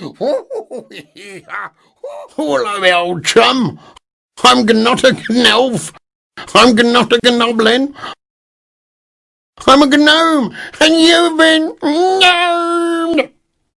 Hello, old chum. I'm not a Gnelf. I'm not Gnotta Gnoblin. I'm a gnome, and you've been no.